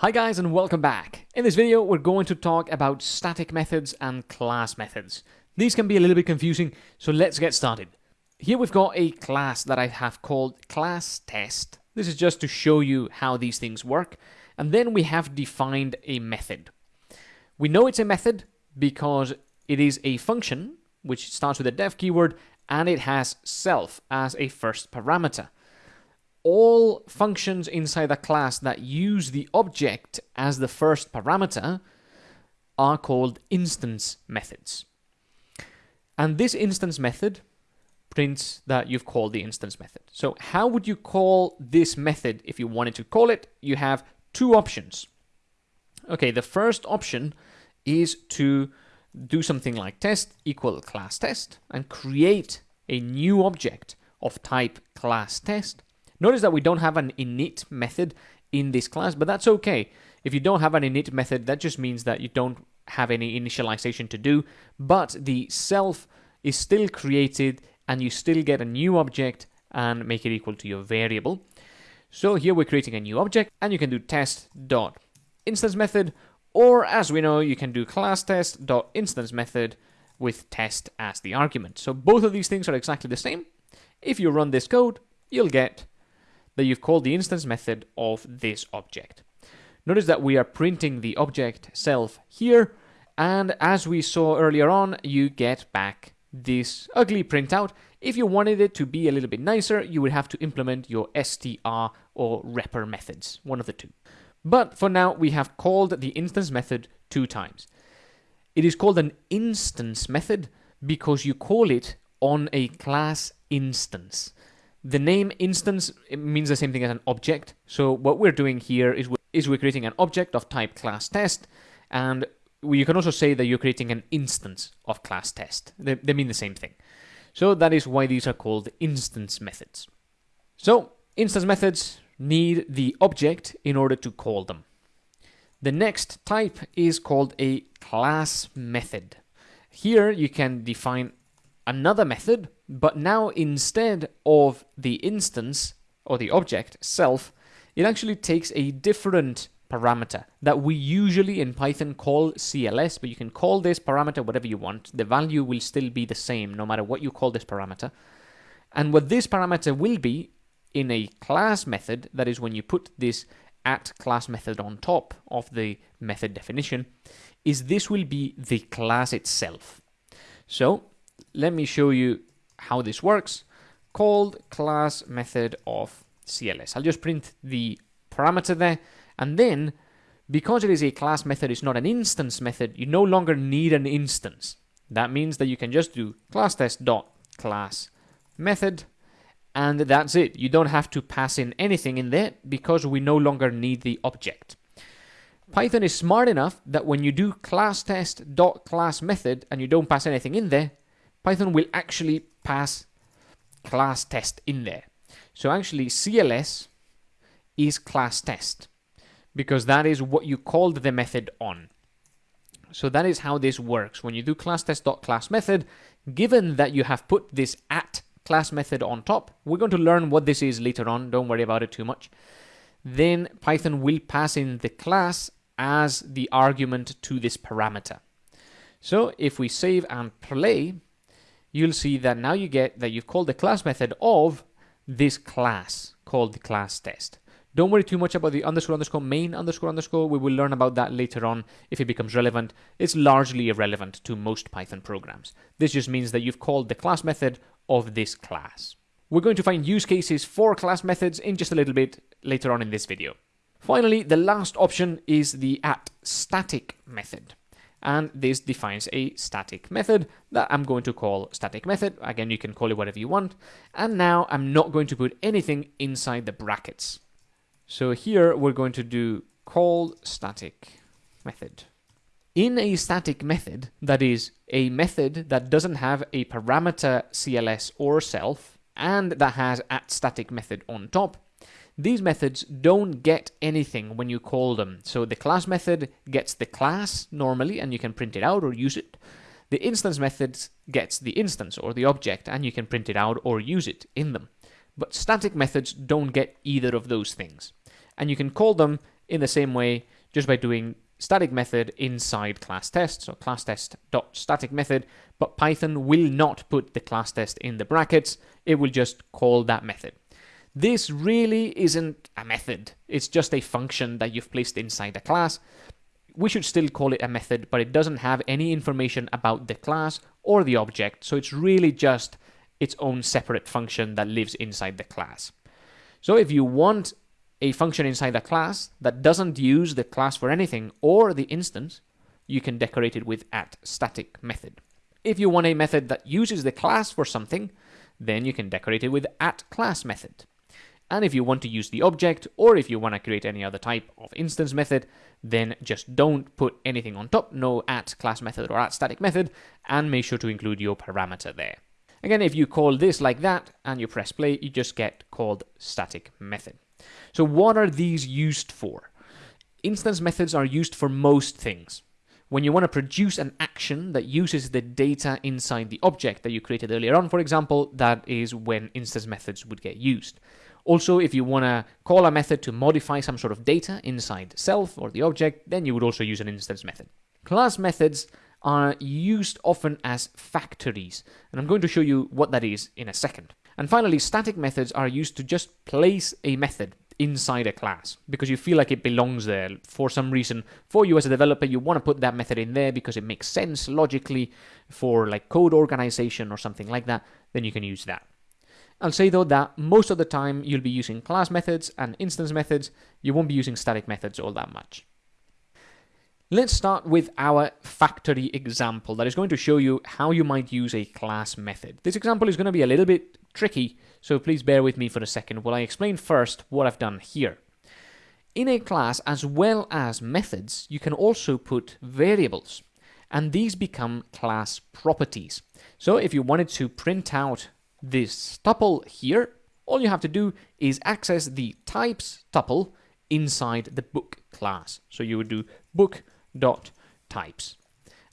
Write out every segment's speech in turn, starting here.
Hi guys and welcome back. In this video we're going to talk about static methods and class methods. These can be a little bit confusing, so let's get started. Here we've got a class that I have called class test. This is just to show you how these things work. And then we have defined a method. We know it's a method because it is a function which starts with a def keyword and it has self as a first parameter all functions inside a class that use the object as the first parameter are called instance methods. And this instance method prints that you've called the instance method. So how would you call this method if you wanted to call it? You have two options. Okay, the first option is to do something like test equal class test and create a new object of type class test Notice that we don't have an init method in this class, but that's okay. If you don't have an init method, that just means that you don't have any initialization to do, but the self is still created and you still get a new object and make it equal to your variable. So here we're creating a new object and you can do test dot instance method or as we know you can do class test dot instance method with test as the argument. So both of these things are exactly the same. If you run this code, you'll get that you've called the instance method of this object. Notice that we are printing the object self here, and as we saw earlier on, you get back this ugly printout. If you wanted it to be a little bit nicer, you would have to implement your str or repr methods, one of the two. But for now, we have called the instance method two times. It is called an instance method because you call it on a class instance. The name instance means the same thing as an object. So what we're doing here is we're, is we're creating an object of type class test, and you can also say that you're creating an instance of class test. They, they mean the same thing. So that is why these are called instance methods. So instance methods need the object in order to call them. The next type is called a class method. Here you can define another method, but now instead of the instance or the object self, it actually takes a different parameter that we usually in Python call CLS, but you can call this parameter whatever you want. The value will still be the same no matter what you call this parameter. And what this parameter will be in a class method, that is when you put this at class method on top of the method definition, is this will be the class itself. So let me show you how this works. Called class method of CLS. I'll just print the parameter there, and then because it is a class method, it's not an instance method, you no longer need an instance. That means that you can just do class test dot class method, and that's it. You don't have to pass in anything in there because we no longer need the object. Python is smart enough that when you do class test dot class method and you don't pass anything in there, Python will actually pass class test in there. So actually CLS is class test because that is what you called the method on. So that is how this works. When you do class test dot class method, given that you have put this at class method on top, we're going to learn what this is later on. Don't worry about it too much. Then Python will pass in the class as the argument to this parameter. So if we save and play, you'll see that now you get that you've called the class method of this class called the class test. Don't worry too much about the underscore underscore main underscore underscore. We will learn about that later on if it becomes relevant. It's largely irrelevant to most Python programs. This just means that you've called the class method of this class. We're going to find use cases for class methods in just a little bit later on in this video. Finally, the last option is the at static method and this defines a static method that I'm going to call static method. Again, you can call it whatever you want. And now I'm not going to put anything inside the brackets. So here we're going to do call static method. In a static method, that is a method that doesn't have a parameter CLS or self, and that has at static method on top, these methods don't get anything when you call them. So the class method gets the class normally, and you can print it out or use it. The instance method gets the instance or the object, and you can print it out or use it in them. But static methods don't get either of those things. and you can call them in the same way just by doing static method inside class test, so class test dot static method, but Python will not put the class test in the brackets, it will just call that method. This really isn't a method, it's just a function that you've placed inside a class. We should still call it a method, but it doesn't have any information about the class or the object, so it's really just its own separate function that lives inside the class. So if you want a function inside a class that doesn't use the class for anything or the instance, you can decorate it with at static method. If you want a method that uses the class for something, then you can decorate it with at class method. And if you want to use the object, or if you want to create any other type of instance method, then just don't put anything on top, no at class method or at static method, and make sure to include your parameter there. Again, if you call this like that and you press play, you just get called static method. So what are these used for? Instance methods are used for most things. When you want to produce an action that uses the data inside the object that you created earlier on, for example, that is when instance methods would get used. Also, if you want to call a method to modify some sort of data inside self or the object, then you would also use an instance method. Class methods are used often as factories, and I'm going to show you what that is in a second. And finally, static methods are used to just place a method inside a class because you feel like it belongs there for some reason. For you as a developer, you want to put that method in there because it makes sense logically for like code organization or something like that, then you can use that. I'll say though that most of the time you'll be using class methods and instance methods, you won't be using static methods all that much. Let's start with our factory example that is going to show you how you might use a class method. This example is going to be a little bit tricky, so please bear with me for a second while I explain first what I've done here. In a class, as well as methods, you can also put variables, and these become class properties. So if you wanted to print out this tuple here, all you have to do is access the types tuple inside the book class. So you would do book dot types.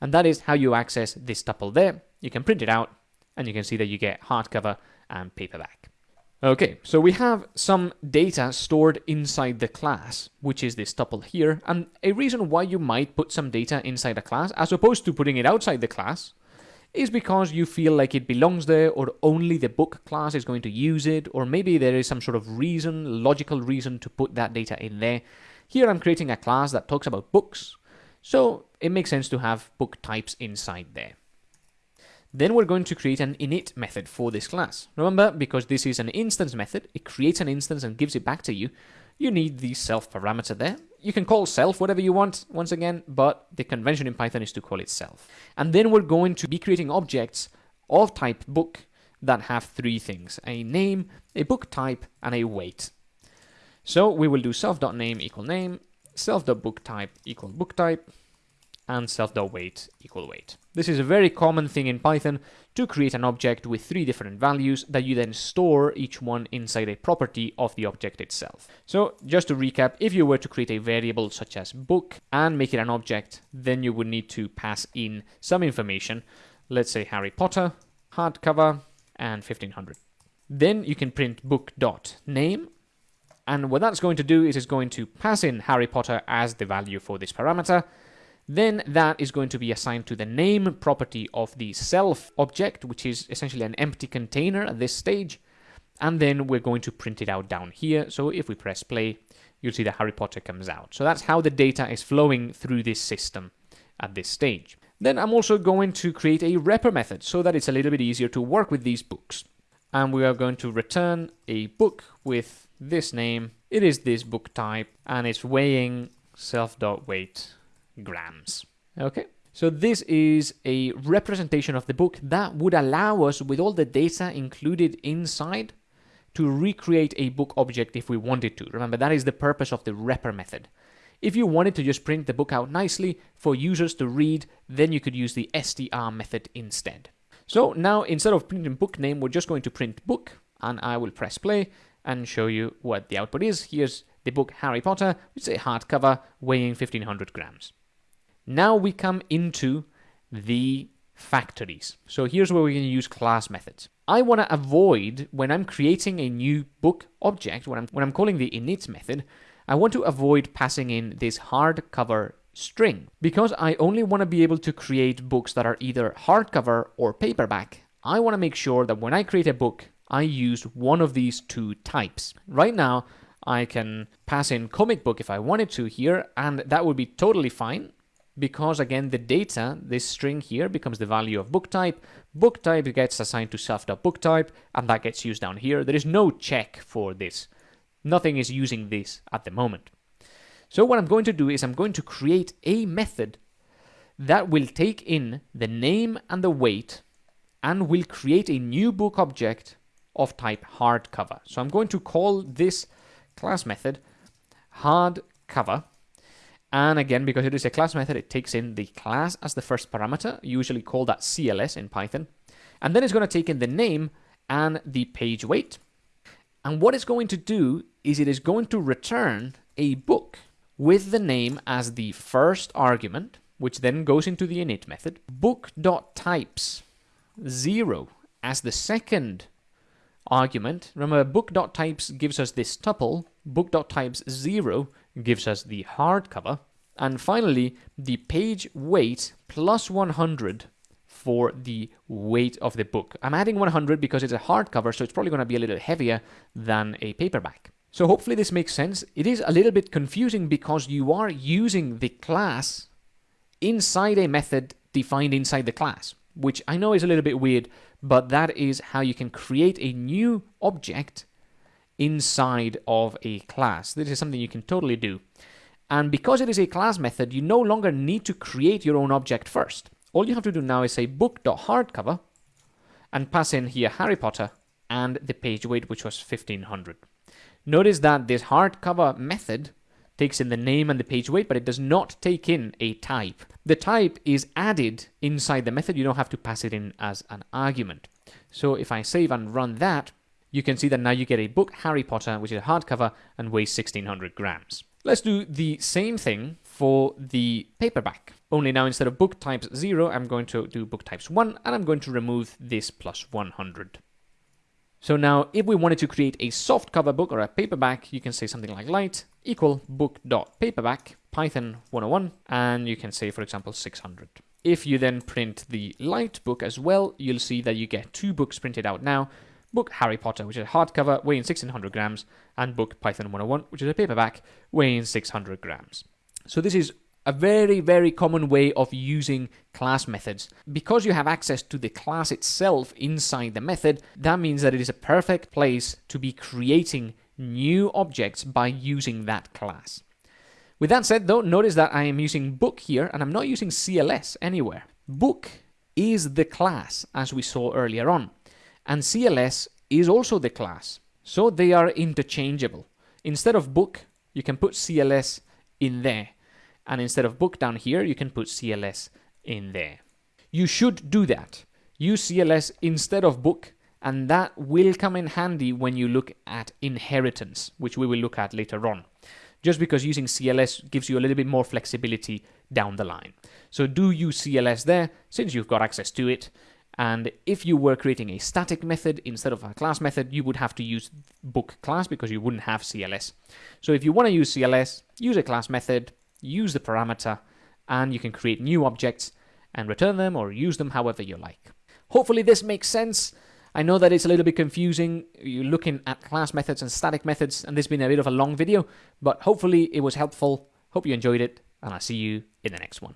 And that is how you access this tuple there. You can print it out and you can see that you get hardcover and paperback. Okay, so we have some data stored inside the class, which is this tuple here, and a reason why you might put some data inside a class as opposed to putting it outside the class is because you feel like it belongs there or only the book class is going to use it or maybe there is some sort of reason, logical reason to put that data in there. Here I'm creating a class that talks about books so it makes sense to have book types inside there. Then we're going to create an init method for this class. Remember, because this is an instance method, it creates an instance and gives it back to you. You need the self parameter there. You can call self whatever you want, once again, but the convention in Python is to call it self. And then we're going to be creating objects of type book that have three things, a name, a book type, and a weight. So we will do self.name equal name, self.booktype equal booktype, and self.weight equal weight. This is a very common thing in Python to create an object with three different values that you then store each one inside a property of the object itself. So just to recap, if you were to create a variable such as book and make it an object, then you would need to pass in some information, let's say Harry Potter, hardcover, and 1500. Then you can print book.name and what that's going to do is it's going to pass in Harry Potter as the value for this parameter. Then that is going to be assigned to the name property of the self object, which is essentially an empty container at this stage. And then we're going to print it out down here. So if we press play, you'll see that Harry Potter comes out. So that's how the data is flowing through this system at this stage. Then I'm also going to create a repr method so that it's a little bit easier to work with these books. And we are going to return a book with this name. It is this book type and it's weighing self.weight grams. Okay. So this is a representation of the book that would allow us with all the data included inside to recreate a book object if we wanted to. Remember, that is the purpose of the repr method. If you wanted to just print the book out nicely for users to read, then you could use the str method instead. So now instead of printing book name, we're just going to print book and I will press play and show you what the output is. Here's the book Harry Potter, which is a hardcover weighing 1500 grams. Now we come into the factories. So here's where we're going to use class methods. I want to avoid when I'm creating a new book object, when I'm, when I'm calling the init method, I want to avoid passing in this hardcover string. Because I only want to be able to create books that are either hardcover or paperback, I want to make sure that when I create a book, I use one of these two types. Right now, I can pass in comic book if I wanted to here, and that would be totally fine because again the data, this string here becomes the value of book type, book type gets assigned to self.book type, and that gets used down here. There is no check for this. Nothing is using this at the moment. So what I'm going to do is I'm going to create a method that will take in the name and the weight and will create a new book object of type hardcover. So I'm going to call this class method hardcover. And again, because it is a class method, it takes in the class as the first parameter, usually call that CLS in Python. And then it's going to take in the name and the page weight. And what it's going to do is it is going to return a book with the name as the first argument, which then goes into the init method, book.types 0 as the second argument. Remember, book.types gives us this tuple, book.types 0 gives us the hardcover, and finally, the page weight plus 100 for the weight of the book. I'm adding 100 because it's a hardcover, so it's probably going to be a little heavier than a paperback. So hopefully this makes sense. It is a little bit confusing because you are using the class inside a method defined inside the class, which I know is a little bit weird, but that is how you can create a new object inside of a class. This is something you can totally do. And because it is a class method, you no longer need to create your own object first. All you have to do now is say book.hardcover and pass in here Harry Potter and the page weight, which was 1500. Notice that this hardcover method takes in the name and the page weight, but it does not take in a type. The type is added inside the method. You don't have to pass it in as an argument. So if I save and run that, you can see that now you get a book, Harry Potter, which is a hardcover and weighs 1600 grams. Let's do the same thing for the paperback. Only now instead of book types 0, I'm going to do book types 1, and I'm going to remove this plus 100. So now, if we wanted to create a soft cover book or a paperback, you can say something like light equal book.paperback Python 101, and you can say, for example, 600. If you then print the light book as well, you'll see that you get two books printed out now. Book Harry Potter, which is a hardcover, weighing 1600 grams, and book Python 101, which is a paperback, weighing 600 grams. So this is a very, very common way of using class methods. Because you have access to the class itself inside the method, that means that it is a perfect place to be creating new objects by using that class. With that said though, notice that I am using book here and I'm not using CLS anywhere. Book is the class as we saw earlier on and CLS is also the class. So they are interchangeable. Instead of book, you can put CLS in there and instead of book down here, you can put CLS in there. You should do that. Use CLS instead of book, and that will come in handy when you look at inheritance, which we will look at later on. Just because using CLS gives you a little bit more flexibility down the line. So do use CLS there, since you've got access to it. And if you were creating a static method instead of a class method, you would have to use book class because you wouldn't have CLS. So if you want to use CLS, use a class method, use the parameter, and you can create new objects and return them or use them however you like. Hopefully this makes sense. I know that it's a little bit confusing. You're looking at class methods and static methods, and this has been a bit of a long video, but hopefully it was helpful. Hope you enjoyed it, and I'll see you in the next one.